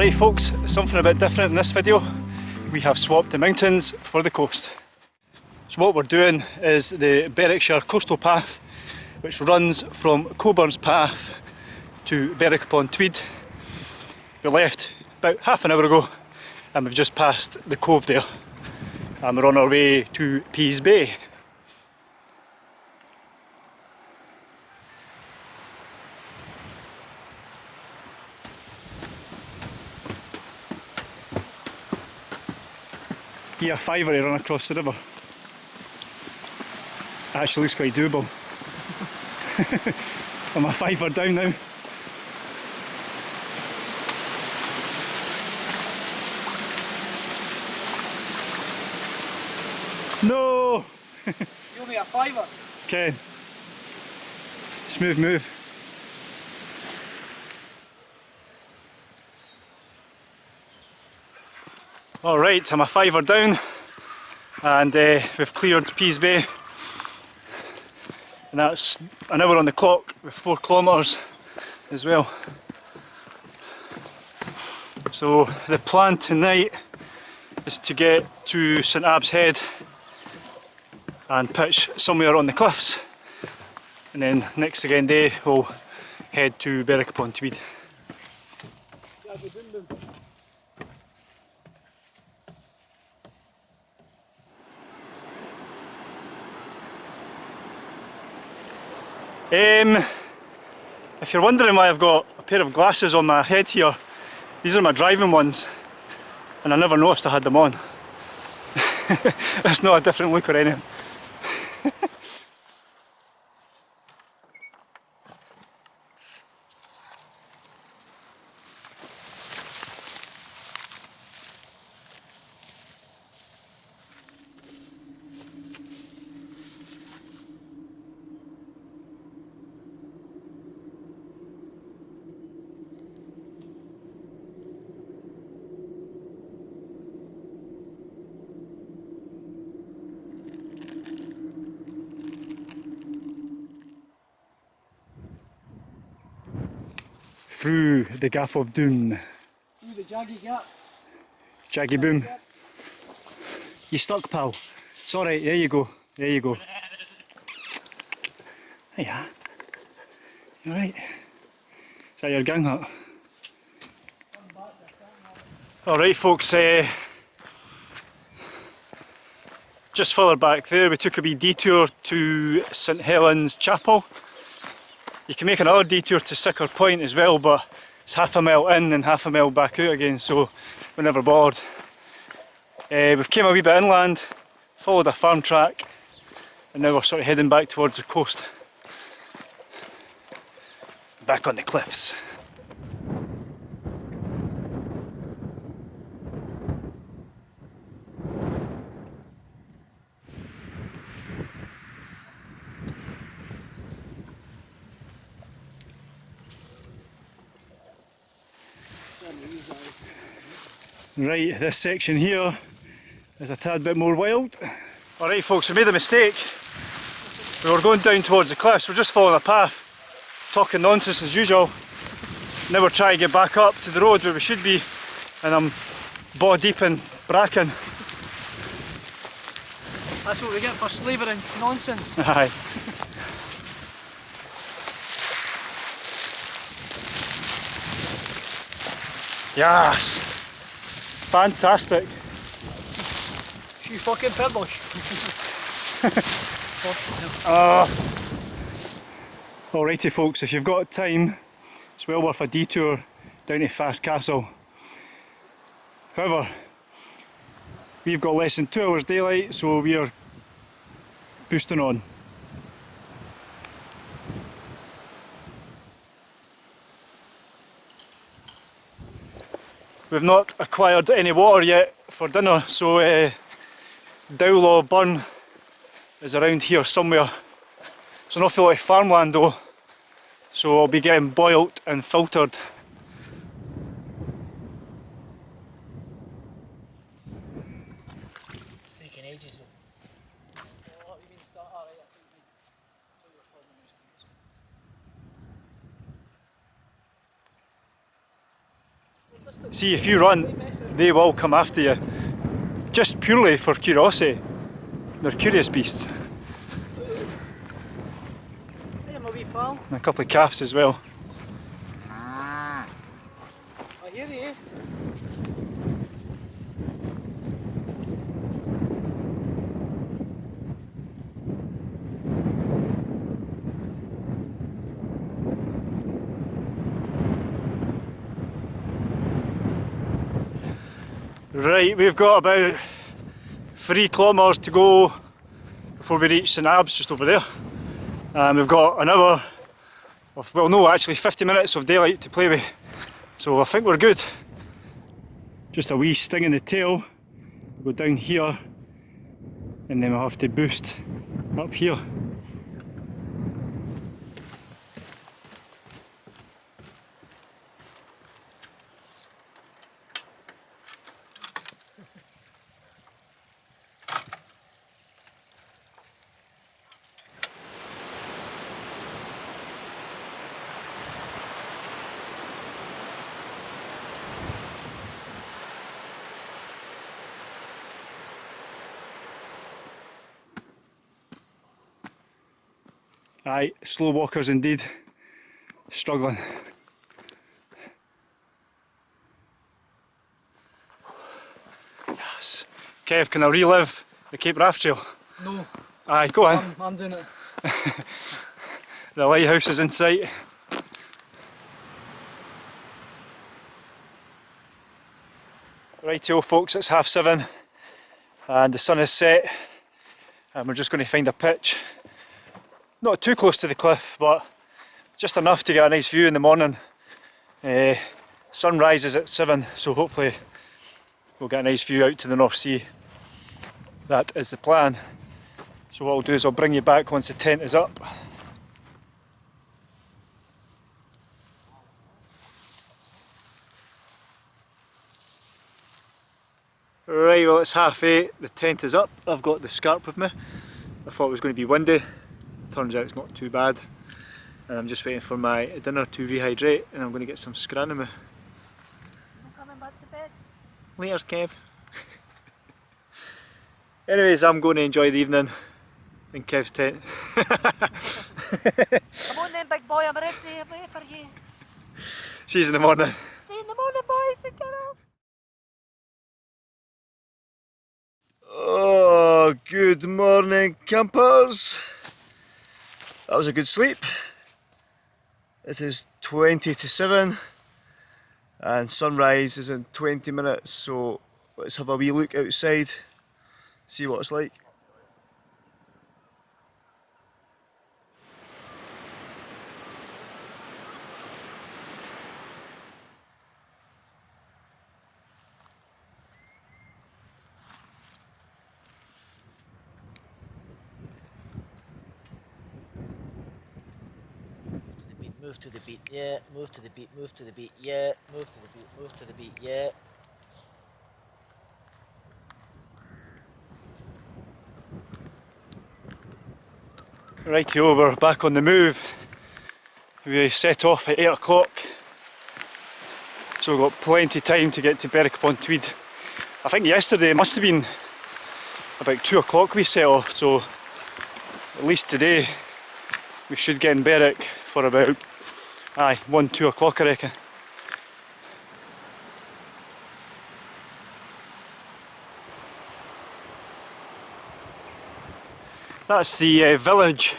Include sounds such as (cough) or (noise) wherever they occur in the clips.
Alright folks, something a bit different in this video. We have swapped the mountains for the coast. So what we're doing is the Berwickshire Coastal Path which runs from Cockburnspath to Berwick upon Tweed. We left about half an hour ago and we've just passed the cove there and we're on our way to Pease Bay. Give a fiver run across the river. Actually looks quite doable. (laughs) I'm a fiver down now. No! you owe me a fiver. (laughs) Okay. Smooth move. Alright, I'm a fiver down and uh, we've cleared Pease Bay and that's an hour on the clock with four kilometres as well. So the plan tonight is to get to St Abbs Head and pitch somewhere on the cliffs and then next again day we'll head to Berwick upon Tweed. Um, if you're wondering why I've got a pair of glasses on my head here, these are my driving ones and I never noticed I had them on. (laughs) It's not a different look or anything. Through the Gap of Doom. Through the jaggy gap. Jaggy boom. You stuck pal. It's alright, there you go. There you go. Hiya. You alright? Is that your gang hut? Alright folks, uh, just further back there we took a wee detour to St Helens Chapel you can make another detour to Siccar Point as well, but it's half a mile in and half a mile back out again, so we're never bored. Uh, we've came a wee bit inland, followed a farm track, and now we're sort of heading back towards the coast. Back on the cliffs. Right, this section here is a tad bit more wild. Alright folks, we made a mistake. We were going down towards the cliffs, we're just following a path, talking nonsense as usual. Now we're trying to get back up to the road where we should be, and I'm ball deep in bracken. That's what we get for slavering nonsense. (laughs) Aye. yes! Fantastic. She fucking pitbush. (laughs) uh, alrighty folks, if you've got time, it's well worth a detour down to Fast Castle. However, we've got less than two hours daylight, so we are boosting on. We've not acquired any water yet for dinner, so uh, Dowlaw Burn is around here somewhere. It's an awful lot of farmland though, so I'll be getting boiled and filtered See, if you run, they will come after you. Just purely for curiosity. They're curious beasts. Hey, my wee pal. And a couple of calves as well. I hear you. Right, we've got about three kilometres to go before we reach St Abbs just over there. And we've got an hour of, well no actually 50 minutes of daylight to play with. So I think we're good. Just a wee sting in the tail. We'll go down here and then we'll have to boost up here. Aye, slow walkers indeed. Struggling. Yes. Kev, can I relive the Cape Wrath Trail? No, Aye, go on. I'm, I'm doing it. (laughs) The lighthouse is in sight. Rightio folks, it's half seven and the sun is set and we're just going to find a pitch. Not too close to the cliff but just enough to get a nice view in the morning. Uh, sun rises at seven so hopefully we'll get a nice view out to the North Sea. That is the plan. So what I'll do is I'll bring you back once the tent is up. Right, well it's half eight, the tent is up, I've got the scarp with me. I thought it was going to be windy, turns out it's not too bad. And I'm just waiting for my dinner to rehydrate and I'm going to get some scran in. I'm coming back to bed. Laters Kev. (laughs) Anyways, I'm going to enjoy the evening in Kev's tent. (laughs) Come on then, big boy, I'm ready to wait for you. See you in the morning. See you in the morning, boys and girls. Oh, good morning, campers. That was a good sleep. It is 20 to 7 and sunrise is in 20 minutes, so let's have a wee look outside, see what it's like. to the beat, move to the beat, yeah, move to the beat, move to the beat, yeah, move to the beat, move to the beat, yeah. Rightio, we're back on the move. We set off at 8 o'clock, so we've got plenty of time to get to Berwick upon Tweed. I think yesterday must have been about 2 o'clock we set off, so at least today we should get in Berwick for about aye, 1 2 o'clock I reckon. That's the uh, village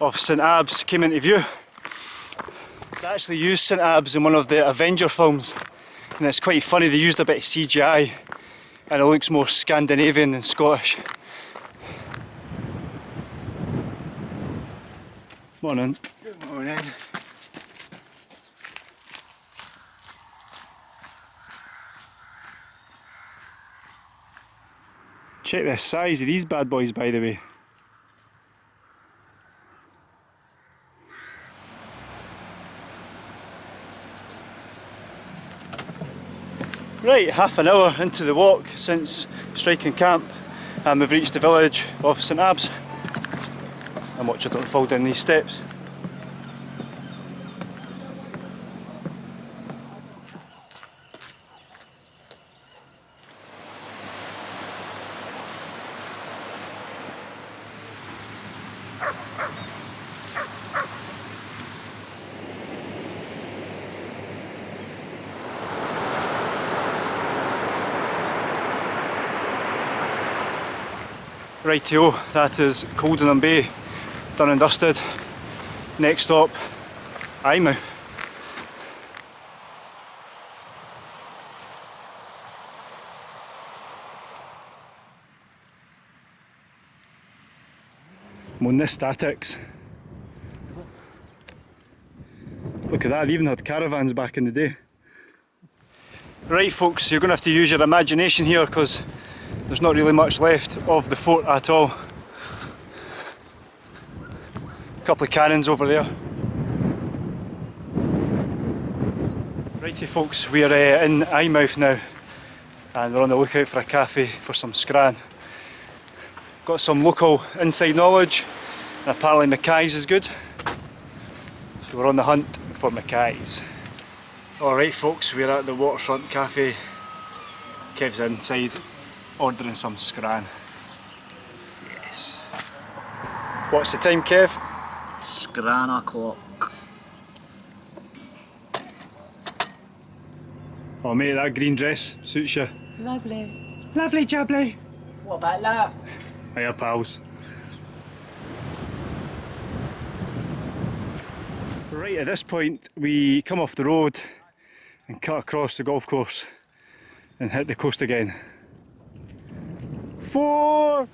of St Abbs came into view. They actually used St Abbs in one of the Avenger films and it's quite funny they used a bit of CGI and it looks more Scandinavian than Scottish. Morning. Good morning. Check the size of these bad boys by the way. Right, half an hour into the walk since striking camp and we've reached the village of St Abbs. And watch I don't fall down these steps. Rightio, that is Coldingham Bay, done and dusted. Next stop, Eyemouth. Mona Statics. Look at that, they even had caravans back in the day. Right folks, you're going to have to use your imagination here because there's not really much left of the fort at all. A couple of cannons over there. Righty folks, we're uh, in Eyemouth now and we're on the lookout for a cafe for some scran. Got some local inside knowledge and apparently Mackay's is good. So we're on the hunt for Mackay's. Alright folks, we're at the Waterfront Cafe. Kev's inside ordering some scran. Yes. What's the time Kev? Scran o'clock. Oh mate, that green dress suits you. Lovely. Lovely jubbly. What about that? Hiya pals. Right at this point we come off the road and cut across the golf course and hit the coast again. Four!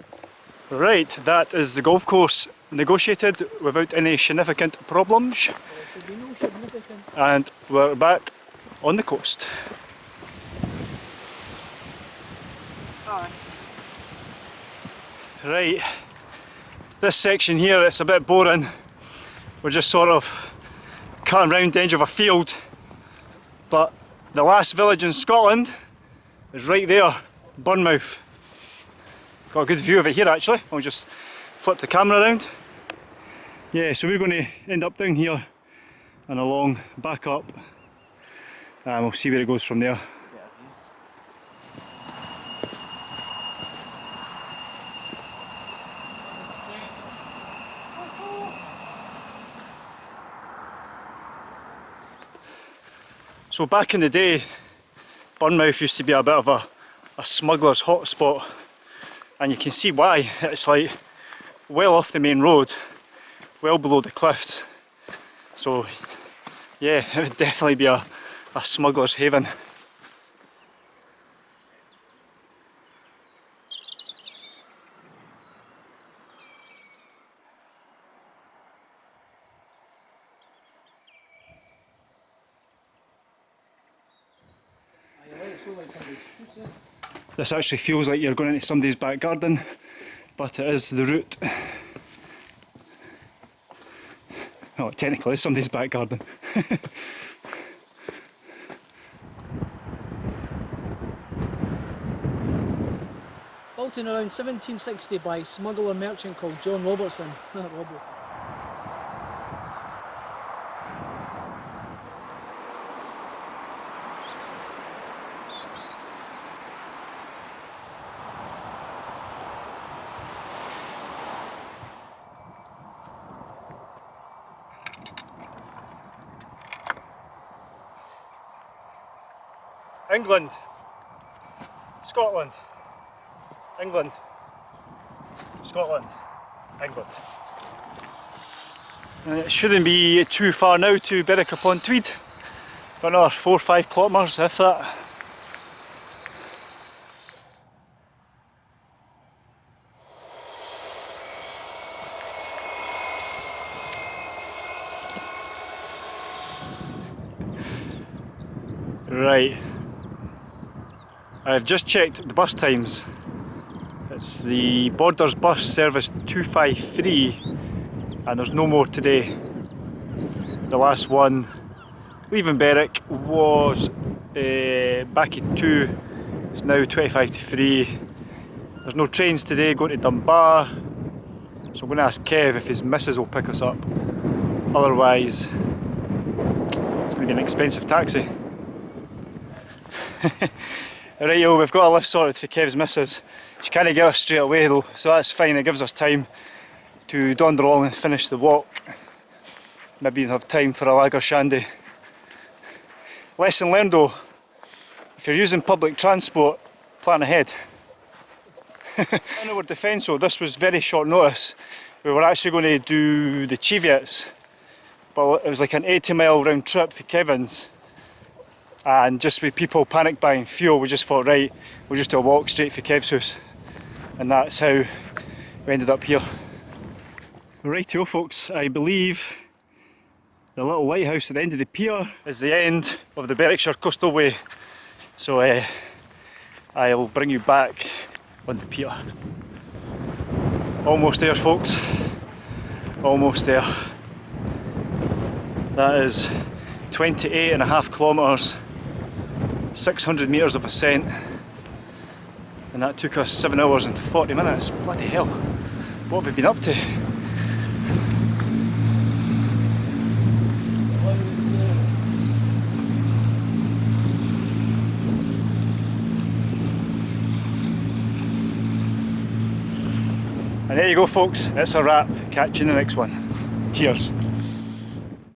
Right, that is the golf course negotiated without any significant problems. And we're back on the coast. Right, this section here, it's a bit boring. We're just sort of cutting round the edge of a field. But the last village in Scotland is right there, Burnmouth. Got a good view of it here actually. I'll just flip the camera around. Yeah, so we're going to end up down here and along, back up. And we'll see where it goes from there. So back in the day, Burnmouth used to be a bit of a, a smuggler's hotspot and you can see why. It's like well off the main road, well below the cliffs. So yeah, (laughs) it would definitely be a, a smuggler's haven. This actually feels like you're going into somebody's back garden, but it is the route. Oh, technically is somebody's back garden. (laughs) Built in around 1760 by smuggler merchant called John Robertson. (laughs) Robbo. England, Scotland, England, Scotland, England. And it shouldn't be too far now to Berwick upon Tweed, but another four or five kilometres if that. Right. I've just checked the bus times. It's the Borders bus service 253 and there's no more today. The last one leaving Berwick was uh, back at 2, it's now 25 to 3. There's no trains today going to Dunbar so I'm going to ask Kev if his missus will pick us up. Otherwise it's going to be an expensive taxi. (laughs) Right yo, we've got a lift sorted for Kev's missus. She can't get us straight away though, so that's fine, it gives us time to daunder along and finish the walk. Maybe have time for a lager shandy. Lesson learned though, if you're using public transport, plan ahead. (laughs) On our defence though, this was very short notice. We were actually going to do the Cheviots, but it was like an 80 mile round trip for Kevin's. And just with people panic buying fuel, we just thought, right, we'll just do a walk straight for Kev's house. And that's how we ended up here. Rightio folks, I believe the little lighthouse at the end of the pier is the end of the Berwickshire Coastal Way. So uh, I'll bring you back on the pier. Almost there folks, almost there. That is 28 and a half kilometres, 600 metres of ascent and that took us 7 hours and 40 minutes. Bloody hell, what have we been up to? And there you go folks, it's a wrap. Catch you in the next one. Cheers.